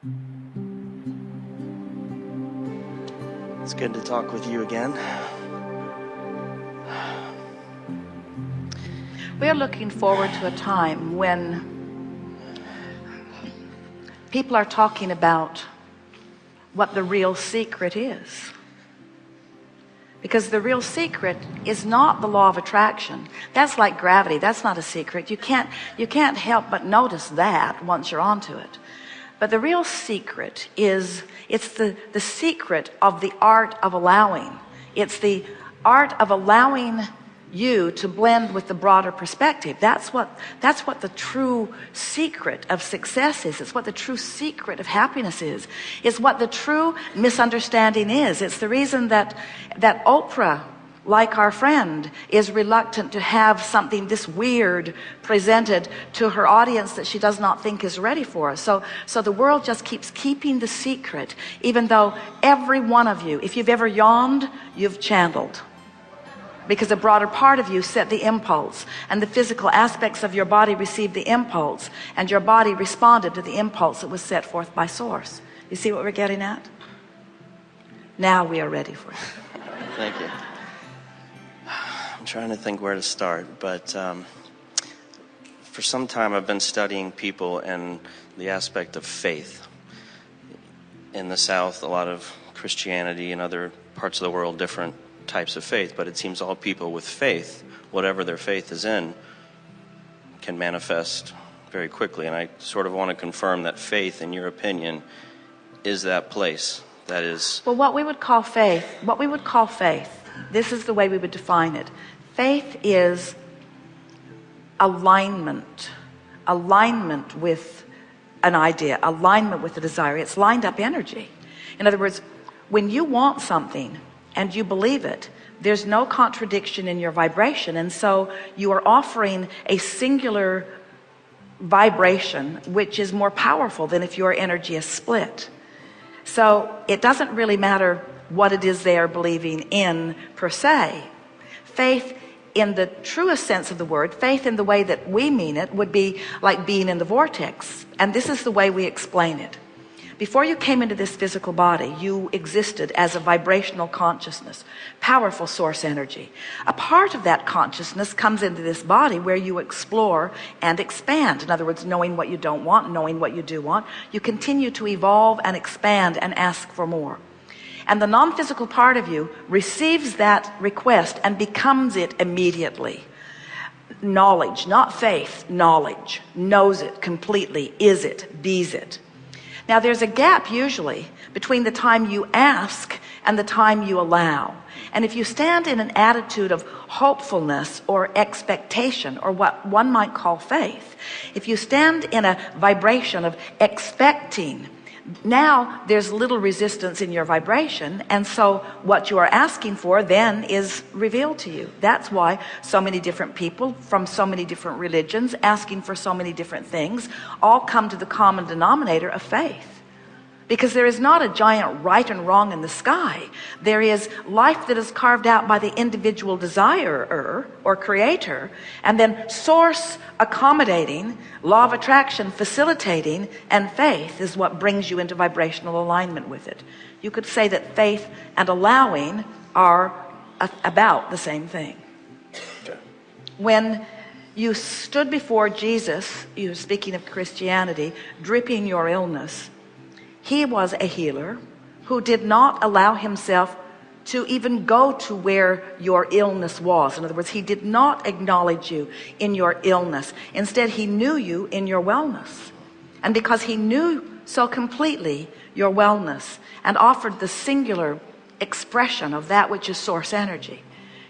It's good to talk with you again. We're looking forward to a time when people are talking about what the real secret is. Because the real secret is not the law of attraction. That's like gravity. That's not a secret. You can't you can't help but notice that once you're onto it but the real secret is it's the the secret of the art of allowing. It's the art of allowing you to blend with the broader perspective. That's what that's what the true secret of success is. It's what the true secret of happiness is. It's what the true misunderstanding is. It's the reason that that Oprah like our friend is reluctant to have something this weird presented to her audience that she does not think is ready for us. So so the world just keeps keeping the secret even though every one of you if you've ever yawned you've channeled. Because a broader part of you set the impulse and the physical aspects of your body received the impulse and your body responded to the impulse that was set forth by source. You see what we're getting at? Now we are ready for it thank you trying to think where to start but um, for some time I've been studying people and the aspect of faith in the South a lot of Christianity and other parts of the world different types of faith, but it seems all people with faith, whatever their faith is in, can manifest very quickly. And I sort of want to confirm that faith, in your opinion, is that place that is. Well, what we would call faith, what we would call faith, this is the way we would define it. Faith is alignment, alignment with an idea, alignment with a desire. It's lined up energy. In other words, when you want something, and you believe it there's no contradiction in your vibration and so you are offering a singular vibration which is more powerful than if your energy is split so it doesn't really matter what it is they are believing in per se faith in the truest sense of the word faith in the way that we mean it would be like being in the vortex and this is the way we explain it before you came into this physical body, you existed as a vibrational consciousness, powerful source energy. A part of that consciousness comes into this body where you explore and expand. In other words, knowing what you don't want, knowing what you do want, you continue to evolve and expand and ask for more. And the non-physical part of you receives that request and becomes it immediately. Knowledge not faith knowledge. Knows it completely is it bees it. Now there's a gap usually between the time you ask and the time you allow. And if you stand in an attitude of hopefulness or expectation or what one might call faith, if you stand in a vibration of expecting now there's little resistance in your vibration and so what you are asking for then is revealed to you. That's why so many different people from so many different religions asking for so many different things all come to the common denominator of faith because there is not a giant right and wrong in the sky. There is life that is carved out by the individual desirer or creator and then source accommodating law of attraction facilitating and faith is what brings you into vibrational alignment with it. You could say that faith and allowing are about the same thing. When you stood before Jesus you speaking of Christianity dripping your illness he was a healer who did not allow himself to even go to where your illness was. In other words he did not acknowledge you in your illness. Instead he knew you in your wellness. And because he knew so completely your wellness and offered the singular expression of that which is source energy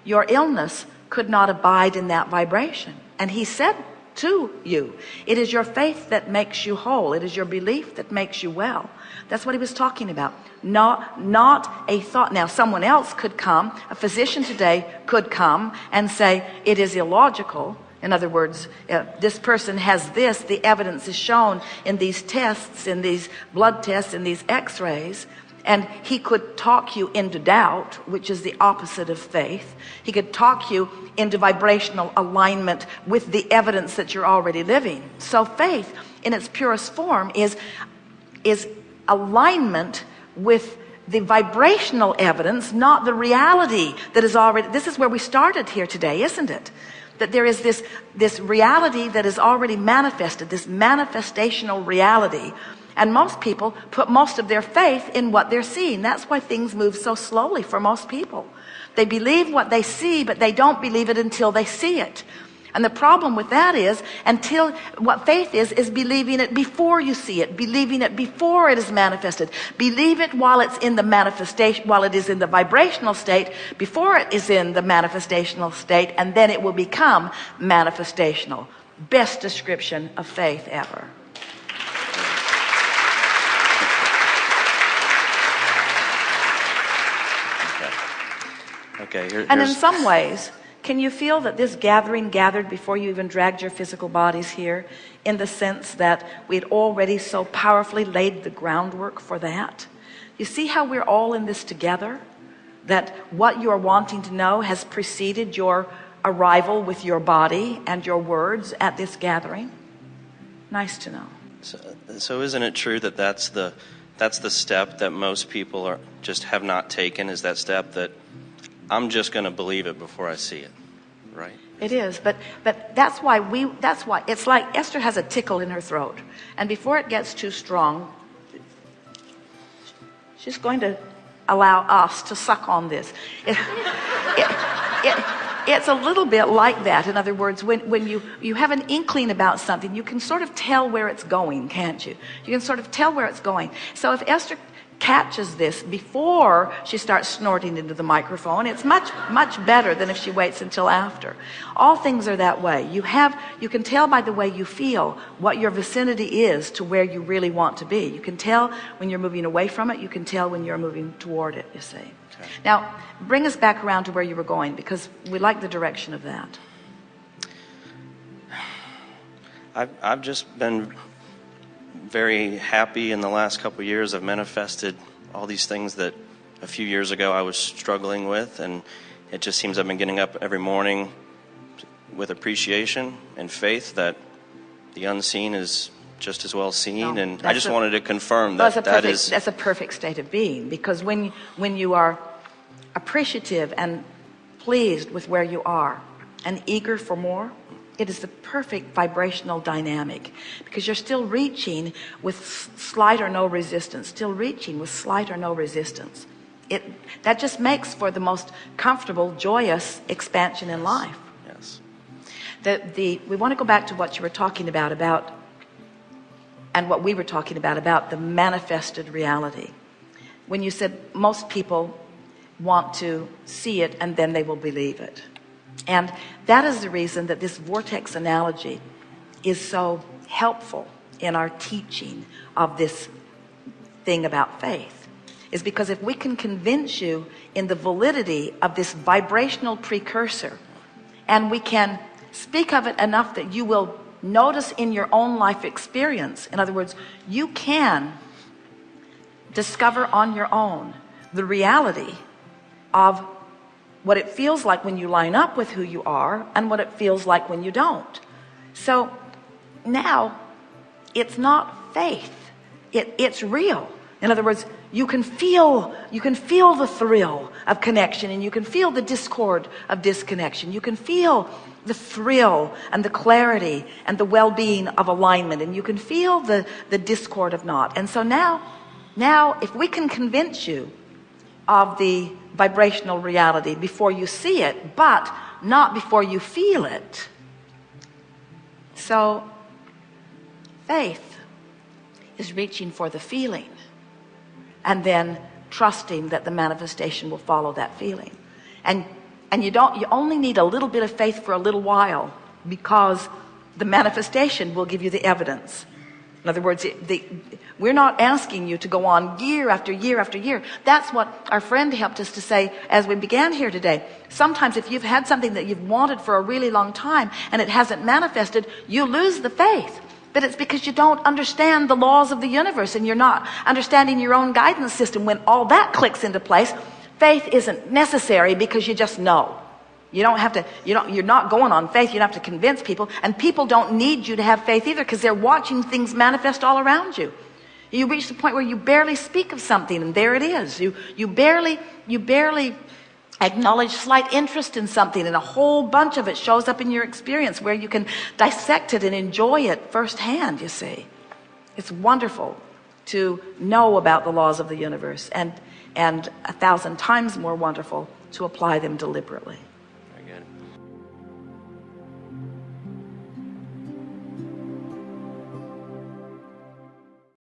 your illness could not abide in that vibration. And he said to you. It is your faith that makes you whole. It is your belief that makes you well. That's what he was talking about. Not not a thought. Now someone else could come a physician today could come and say it is illogical. In other words uh, this person has this the evidence is shown in these tests in these blood tests in these x-rays and he could talk you into doubt which is the opposite of faith he could talk you into vibrational alignment with the evidence that you're already living so faith in its purest form is is alignment with the vibrational evidence, not the reality that is already, this is where we started here today, isn't it? That there is this, this reality that is already manifested, this manifestational reality. And most people put most of their faith in what they're seeing. That's why things move so slowly for most people. They believe what they see, but they don't believe it until they see it. And the problem with that is until what faith is, is believing it before you see it, believing it before it is manifested. Believe it while it's in the manifestation, while it is in the vibrational state, before it is in the manifestational state, and then it will become manifestational. Best description of faith ever. Okay. here, and in some ways, can you feel that this gathering gathered before you even dragged your physical bodies here in the sense that we had already so powerfully laid the groundwork for that? You see how we're all in this together? That what you're wanting to know has preceded your arrival with your body and your words at this gathering? Nice to know. So, so isn't it true that that's the, that's the step that most people are just have not taken is that step that I'm just going to believe it before I see it, right? It is, but but that's why we that's why it's like Esther has a tickle in her throat, and before it gets too strong, she's going to allow us to suck on this. It, it, it, it's a little bit like that. In other words, when, when you, you have an inkling about something, you can sort of tell where it's going, can't you? You can sort of tell where it's going. So if Esther catches this before she starts snorting into the microphone. It's much much better than if she waits until after. All things are that way. You have you can tell by the way you feel what your vicinity is to where you really want to be. You can tell when you're moving away from it. You can tell when you're moving toward it you see. Okay. now bring us back around to where you were going because we like the direction of that. I've, I've just been very happy in the last couple years. I've manifested all these things that a few years ago I was struggling with, and it just seems I've been getting up every morning with appreciation and faith that the unseen is just as well seen. No, and I just a, wanted to confirm that that's that is that's a perfect state of being because when when you are appreciative and pleased with where you are and eager for more it is the perfect vibrational dynamic because you're still reaching with slight or no resistance still reaching with slight or no resistance. It that just makes for the most comfortable joyous expansion in life. Yes. The the we want to go back to what you were talking about about and what we were talking about about the manifested reality. When you said most people want to see it and then they will believe it and that is the reason that this vortex analogy is so helpful in our teaching of this thing about faith. Is because if we can convince you in the validity of this vibrational precursor and we can speak of it enough that you will notice in your own life experience in other words you can discover on your own the reality of what it feels like when you line up with who you are and what it feels like when you don't. So now it's not faith. It, it's real. In other words you can feel you can feel the thrill of connection and you can feel the discord of disconnection. You can feel the thrill and the clarity and the well-being of alignment and you can feel the the discord of not. And so now now if we can convince you of the vibrational reality before you see it, but not before you feel it. So faith is reaching for the feeling and then trusting that the manifestation will follow that feeling. And, and you don't, you only need a little bit of faith for a little while because the manifestation will give you the evidence. In other words, the, we're not asking you to go on year after year after year. That's what our friend helped us to say as we began here today. Sometimes if you've had something that you've wanted for a really long time and it hasn't manifested, you lose the faith. But it's because you don't understand the laws of the universe and you're not understanding your own guidance system. When all that clicks into place, faith isn't necessary because you just know. You don't have to, you don't, you're not going on faith. You don't have to convince people. And people don't need you to have faith either because they're watching things manifest all around you. You reach the point where you barely speak of something and there it is. You, you barely, you barely acknowledge slight interest in something and a whole bunch of it shows up in your experience where you can dissect it and enjoy it firsthand, you see. It's wonderful to know about the laws of the universe and, and a thousand times more wonderful to apply them deliberately.